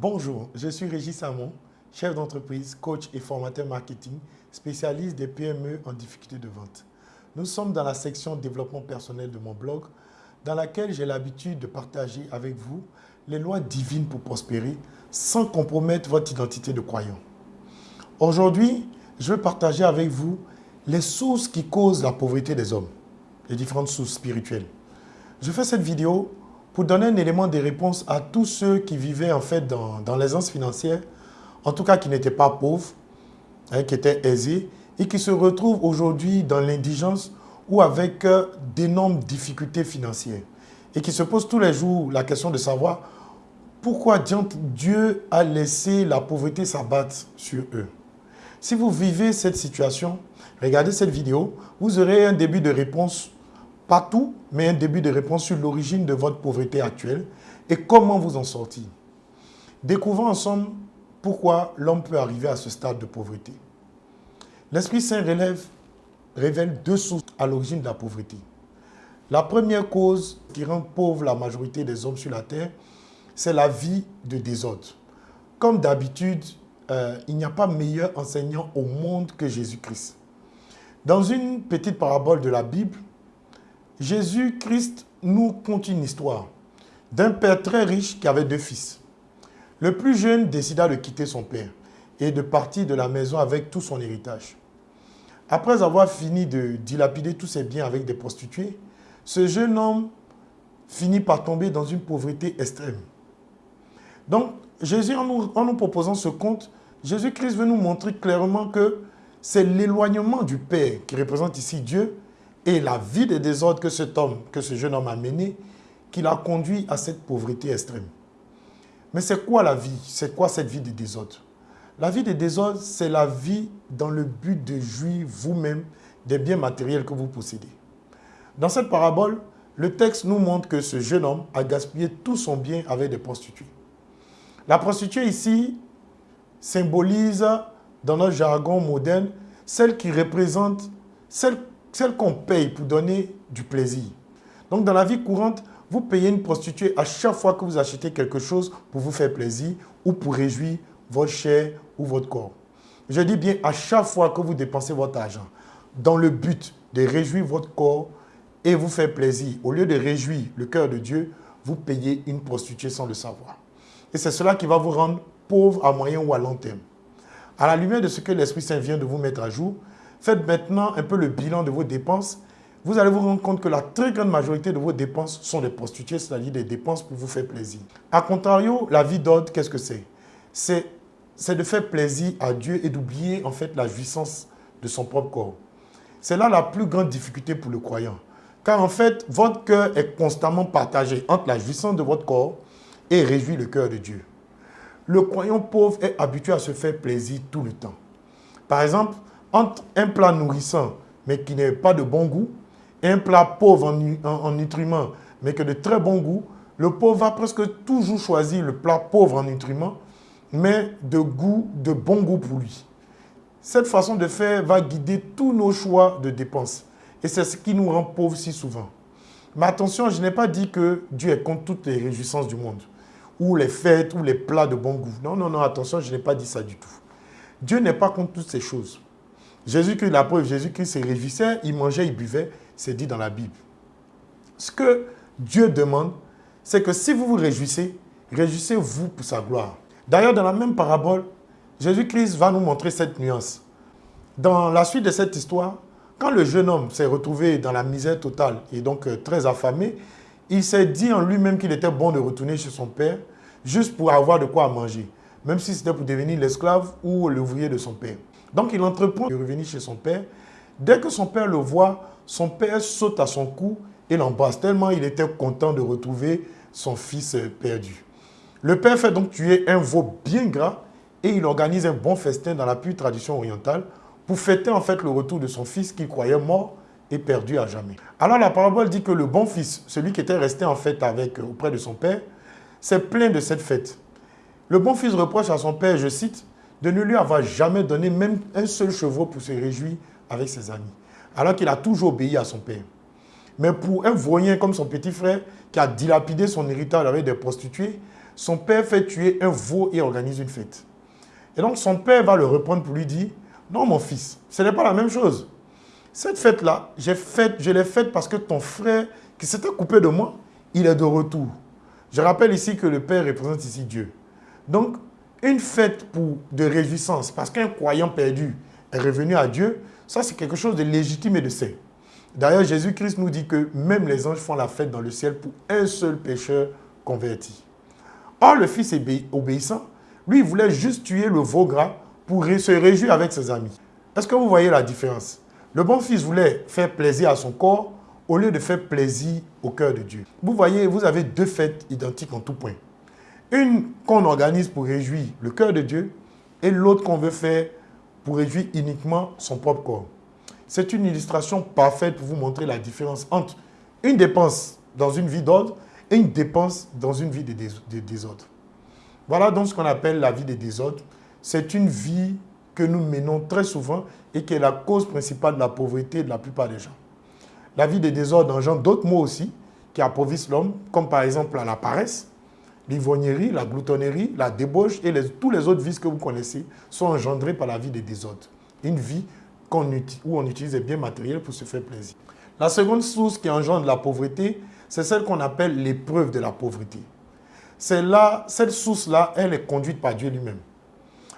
Bonjour, je suis Régis Samon, chef d'entreprise, coach et formateur marketing, spécialiste des PME en difficulté de vente. Nous sommes dans la section développement personnel de mon blog, dans laquelle j'ai l'habitude de partager avec vous les lois divines pour prospérer sans compromettre votre identité de croyant. Aujourd'hui, je vais partager avec vous les sources qui causent la pauvreté des hommes, les différentes sources spirituelles. Je fais cette vidéo pour donner un élément de réponse à tous ceux qui vivaient en fait dans, l'aisance financière, en tout cas qui n'étaient pas pauvres, hein, qui étaient aisés, et qui se retrouvent aujourd'hui dans l'indigence ou avec euh, d'énormes difficultés financières. Et qui se posent tous les jours la question de savoir pourquoi Dieu a laissé la pauvreté s'abattre sur eux. Si vous vivez cette situation, regardez cette vidéo, vous aurez un début de réponse, pas tout, mais un début de réponse sur l'origine de votre pauvreté actuelle et comment vous en sortir. Découvrons ensemble pourquoi l'homme peut arriver à ce stade de pauvreté. L'Esprit Saint relève, révèle deux sources à l'origine de la pauvreté. La première cause qui rend pauvre la majorité des hommes sur la terre, c'est la vie de désordre. Comme d'habitude, euh, il n'y a pas meilleur enseignant au monde que Jésus-Christ. Dans une petite parabole de la Bible, Jésus-Christ nous conte une histoire d'un père très riche qui avait deux fils. Le plus jeune décida de quitter son père et de partir de la maison avec tout son héritage. Après avoir fini de dilapider tous ses biens avec des prostituées, ce jeune homme finit par tomber dans une pauvreté extrême. Donc, Jésus, en nous, en nous proposant ce conte, Jésus-Christ veut nous montrer clairement que c'est l'éloignement du Père qui représente ici Dieu et la vie de désordre que cet homme, que ce jeune homme a mené, qui l'a conduit à cette pauvreté extrême. Mais c'est quoi la vie? C'est quoi cette vie de désordre La vie de désordre, c'est la vie dans le but de jouir vous-même des biens matériels que vous possédez. Dans cette parabole, le texte nous montre que ce jeune homme a gaspillé tout son bien avec des prostituées. La prostituée ici symbolise, dans notre jargon moderne, celle qui représente, celle, celle qu'on paye pour donner du plaisir. Donc dans la vie courante, vous payez une prostituée à chaque fois que vous achetez quelque chose pour vous faire plaisir ou pour réjouir votre chair ou votre corps. Je dis bien à chaque fois que vous dépensez votre argent dans le but de réjouir votre corps et vous faire plaisir, au lieu de réjouir le cœur de Dieu, vous payez une prostituée sans le savoir. Et c'est cela qui va vous rendre pauvre à moyen ou à long terme. À la lumière de ce que l'Esprit Saint vient de vous mettre à jour, faites maintenant un peu le bilan de vos dépenses. Vous allez vous rendre compte que la très grande majorité de vos dépenses sont des prostituées, c'est-à-dire des dépenses pour vous faire plaisir. A contrario, la vie d'ordre, qu'est-ce que c'est? C'est de faire plaisir à Dieu et d'oublier en fait la jouissance de son propre corps. C'est là la plus grande difficulté pour le croyant. Car en fait, votre cœur est constamment partagé entre la jouissance de votre corps et réjouit le cœur de Dieu. Le croyant pauvre est habitué à se faire plaisir tout le temps. Par exemple, entre un plat nourrissant, mais qui n'est pas de bon goût, et un plat pauvre en, nutriments, mais qui est de très bon goût, le pauvre va presque toujours choisir le plat pauvre en nutriments, mais de goût, de bon goût pour lui. Cette façon de faire va guider tous nos choix de dépenses. Et c'est ce qui nous rend pauvres si souvent. Mais attention, je n'ai pas dit que Dieu est contre toutes les réjouissances du monde, ou les fêtes, ou les plats de bon goût. Non, non, non, attention, je n'ai pas dit ça du tout. Dieu n'est pas contre toutes ces choses. Jésus-Christ, la preuve, Jésus-Christ se réjouissait, il mangeait, il buvait, c'est dit dans la Bible. Ce que Dieu demande, c'est que si vous vous réjouissez, réjouissez-vous pour sa gloire. D'ailleurs, dans la même parabole, Jésus-Christ va nous montrer cette nuance. Dans la suite de cette histoire, quand le jeune homme s'est retrouvé dans la misère totale et donc euh, très affamé, il s'est dit en lui-même qu'il était bon de retourner chez son père juste pour avoir de quoi manger, même si c'était pour devenir l'esclave ou l'ouvrier de son père. Donc il entreprend de revenir chez son père. Dès que son père le voit, son père saute à son cou et l'embrasse tellement il était content de retrouver son fils perdu. Le père fait donc tuer un veau bien gras et il organise un bon festin dans la pure tradition orientale pour fêter en fait le retour de son fils qu'il croyait mort et perdu à jamais. Alors la parabole dit que le bon fils, celui qui était resté en fait auprès de son père, s'est plaint de cette fête. Le bon fils reproche à son père, je cite, de ne lui avoir jamais donné même un seul chevreau pour se réjouir avec ses amis, alors qu'il a toujours obéi à son père. Mais pour un voyen comme son petit frère, qui a dilapidé son héritage avec des prostituées, son père fait tuer un veau et organise une fête. Et donc son père va le reprendre pour lui dire, non mon fils, ce n'est pas la même chose. Cette fête-là, fait, je l'ai faite parce que ton frère qui s'était coupé de moi, il est de retour. Je rappelle ici que le Père représente ici Dieu. Donc, une fête pour de réjouissance, parce qu'un croyant perdu est revenu à Dieu, ça c'est quelque chose de légitime et de sain. D'ailleurs, Jésus-Christ nous dit que même les anges font la fête dans le ciel pour un seul pécheur converti. Or, le fils obéissant, lui, voulait juste tuer le veau gras pour se réjouir avec ses amis. Est-ce que vous voyez la différence? Le bon fils voulait faire plaisir à son corps au lieu de faire plaisir au cœur de Dieu. Vous voyez, vous avez deux fêtes identiques en tout point. Une qu'on organise pour réjouir le cœur de Dieu et l'autre qu'on veut faire pour réjouir uniquement son propre corps. C'est une illustration parfaite pour vous montrer la différence entre une dépense dans une vie d'ordre et une dépense dans une vie de, désordre. Voilà donc ce qu'on appelle la vie de désordre. C'est une vie que nous menons très souvent et qui est la cause principale de la pauvreté de la plupart des gens. La vie de désordre engendre d'autres mots aussi qui appauvrissent l'homme, comme par exemple la paresse, l'ivrognerie, la gloutonnerie, la débauche et tous les autres vices que vous connaissez sont engendrés par la vie de désordre. Une vie où on utilise des biens matériels pour se faire plaisir. La seconde source qui engendre la pauvreté, c'est celle qu'on appelle l'épreuve de la pauvreté. Là, cette source-là, elle est conduite par Dieu lui-même.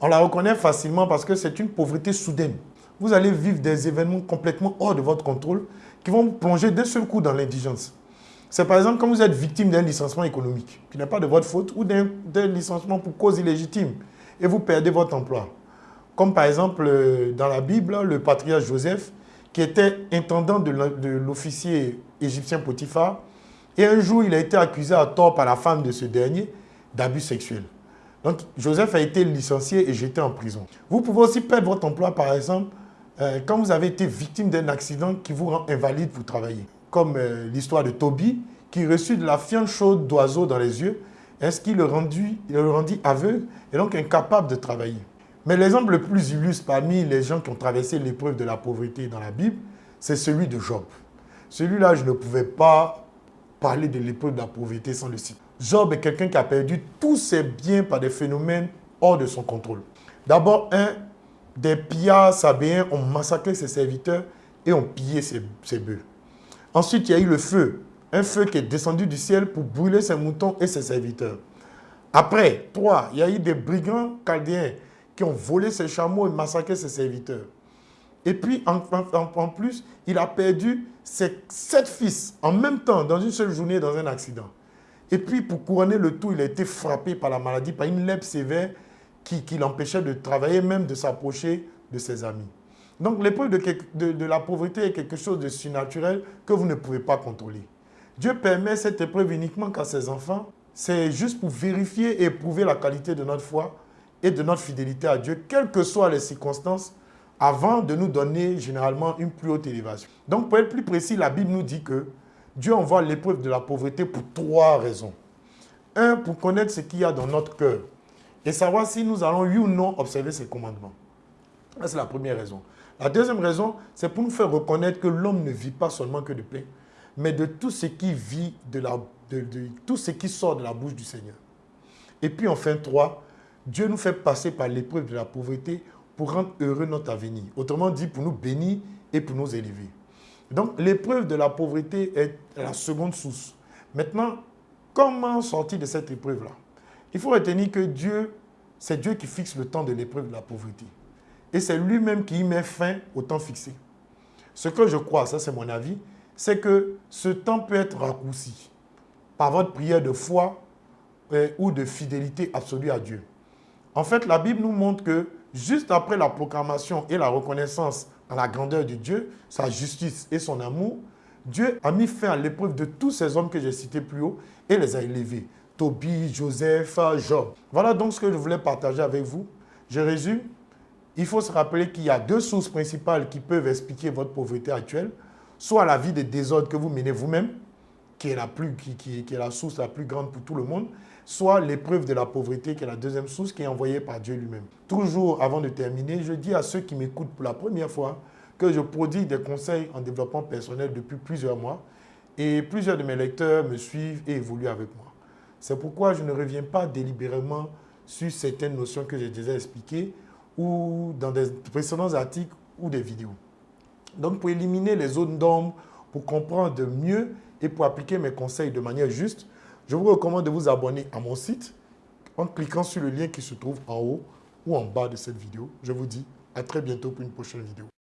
On la reconnaît facilement parce que c'est une pauvreté soudaine. Vous allez vivre des événements complètement hors de votre contrôle qui vont vous plonger d'un seul coup dans l'indigence. C'est par exemple quand vous êtes victime d'un licenciement économique, qui n'est pas de votre faute, ou d'un licenciement pour cause illégitime, et vous perdez votre emploi. Comme par exemple euh, dans la Bible, le patriarche Joseph, qui était intendant de l'officier égyptien Potiphar, et un jour il a été accusé à tort par la femme de ce dernier d'abus sexuels. Donc Joseph a été licencié et jeté en prison. Vous pouvez aussi perdre votre emploi par exemple euh, quand vous avez été victime d'un accident qui vous rend invalide pour travailler. Comme euh, l'histoire de Toby qui reçut de la fiente chaude d'oiseau dans les yeux, est-ce qu'il le, rendit, le rendit aveugle et donc incapable de travailler? Mais l'exemple le plus illustre parmi les gens qui ont traversé l'épreuve de la pauvreté dans la Bible, c'est celui de Job. Celui-là, je ne pouvais pas parler de l'épreuve de la pauvreté sans le citer. Job est quelqu'un qui a perdu tous ses biens par des phénomènes hors de son contrôle. D'abord, un, des pillards sabéens ont massacré ses serviteurs et ont pillé ses, ses bœufs. Ensuite, il y a eu le feu. Un feu qui est descendu du ciel pour brûler ses moutons et ses serviteurs. Après, trois, il y a eu des brigands chaldéens qui ont volé ses chameaux et massacré ses serviteurs. Et puis, en, plus, il a perdu ses sept fils en même temps, dans une seule journée, dans un accident. Et puis, pour couronner le tout, il a été frappé par la maladie, par une lèpre sévère qui, l'empêchait de travailler, même de s'approcher de ses amis. Donc, l'épreuve de, de, la pauvreté est quelque chose de surnaturel que vous ne pouvez pas contrôler. Dieu permet cette épreuve uniquement qu'à ses enfants. C'est juste pour vérifier et prouver la qualité de notre foi et de notre fidélité à Dieu, quelles que soient les circonstances, avant de nous donner généralement une plus haute élévation. Donc, pour être plus précis, la Bible nous dit que Dieu envoie l'épreuve de la pauvreté pour trois raisons. Un, pour connaître ce qu'il y a dans notre cœur et savoir si nous allons, oui ou non, observer ses commandements. c'est la première raison. La deuxième raison, c'est pour nous faire reconnaître que l'homme ne vit pas seulement que de pain, mais de tout ce qui de tout ce qui sort de la bouche du Seigneur. Et puis enfin, trois, Dieu nous fait passer par l'épreuve de la pauvreté pour rendre heureux notre avenir. Autrement dit, pour nous bénir et pour nous élever. Donc, l'épreuve de la pauvreté est la seconde source. Maintenant, comment sortir de cette épreuve-là? Il faut retenir que Dieu, c'est Dieu qui fixe le temps de l'épreuve de la pauvreté. Et c'est lui-même qui y met fin au temps fixé. Ce que je crois, ça c'est mon avis, c'est que ce temps peut être raccourci par votre prière de foi euh, ou de fidélité absolue à Dieu. En fait, la Bible nous montre que juste après la proclamation et la reconnaissance à la grandeur de Dieu, sa justice et son amour, Dieu a mis fin à l'épreuve de tous ces hommes que j'ai cités plus haut et les a élevés. Tobie, Joseph, Job. Voilà donc ce que je voulais partager avec vous. Je résume. Il faut se rappeler qu'il y a deux sources principales qui peuvent expliquer votre pauvreté actuelle. Soit la vie de désordre que vous menez vous-même, qui, est la qui est la source la plus grande pour tout le monde, soit l'épreuve de la pauvreté, qui est la deuxième source, qui est envoyée par Dieu lui-même. Toujours, avant de terminer, je dis à ceux qui m'écoutent pour la première fois que je produis des conseils en développement personnel depuis plusieurs mois et plusieurs de mes lecteurs me suivent et évoluent avec moi. C'est pourquoi je ne reviens pas délibérément sur certaines notions que j'ai déjà expliquées ou dans des précédents articles ou des vidéos. Donc, pour éliminer les zones d'ombre, pour comprendre mieux et pour appliquer mes conseils de manière juste, je vous recommande de vous abonner à mon site en cliquant sur le lien qui se trouve en haut ou en bas de cette vidéo. Je vous dis à très bientôt pour une prochaine vidéo.